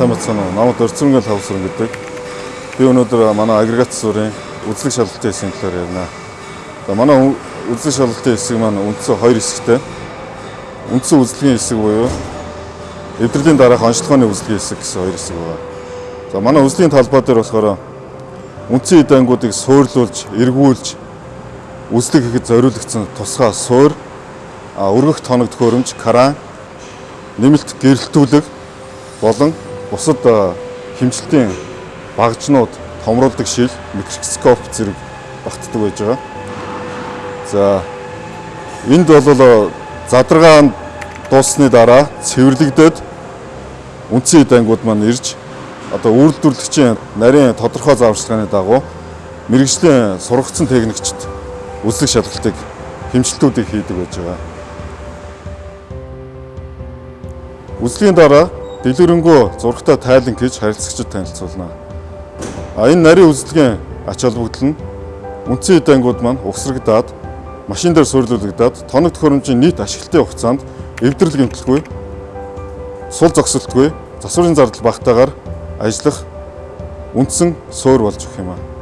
сайн бацсан уу? Намайг Дөрцөнгөл хавсран гэдэг. Би өнөөдөр манай агрегат засварын үзлэг шалгалтын хэсгийн талаар ярина. За манай үзлэг шалгалтын хэсэг маань үндсэн хоёр хэсэгтэй. Үндсэн үзлэгийн хэсэг буюу эвдрэлийн дараах онцлогооны үзлэгийн хэсэг гэсэн хоёр хэсэг байна. За манай үзлэгийн талбай дээр болохоор үндсэн эд ангуудыг суурлуулж, эргүүлж үзлэг хийхэд зориулагдсан тусгай суур, өргөх тоног төхөөрөмж, кран, нэмэлт гэрэлтүүлэг болон бусад а, хэмжилтийн багжнууд, томруулдаг шил, микроскоп зэрэг багтдаг байж байгаа. За энд бол задрагаан дууссаны дараа цэвэрлэгдээд үндсэн эд ангууд маань ирж одоо үйлдвэрлэгчийн нарийн тодорхой зааварчилгааны дагуу мэрэгжлийн сургагдсан техникчд үзлэг шалгалтыг хэмжилтүүдийг хийдэг байж байгаа. Үзлэгийн дараа дэлгэрэнгүй зурагтай тайлан гэж харилцагчид танилцуулна. А энэ нарийн үзлэгийн ач холбогдол нь үндсэн эд ангууд маань угсрагдаад машин дээр суйрлуулагдаад тоног төхөөрөмжийн нийт ашиглалтын хугацаанд эвдрэл гэмтэлгүй сул зогсолтгүй засварын зардал багтаагаар ажиллах үндсэн суур болж өгөх юм аа.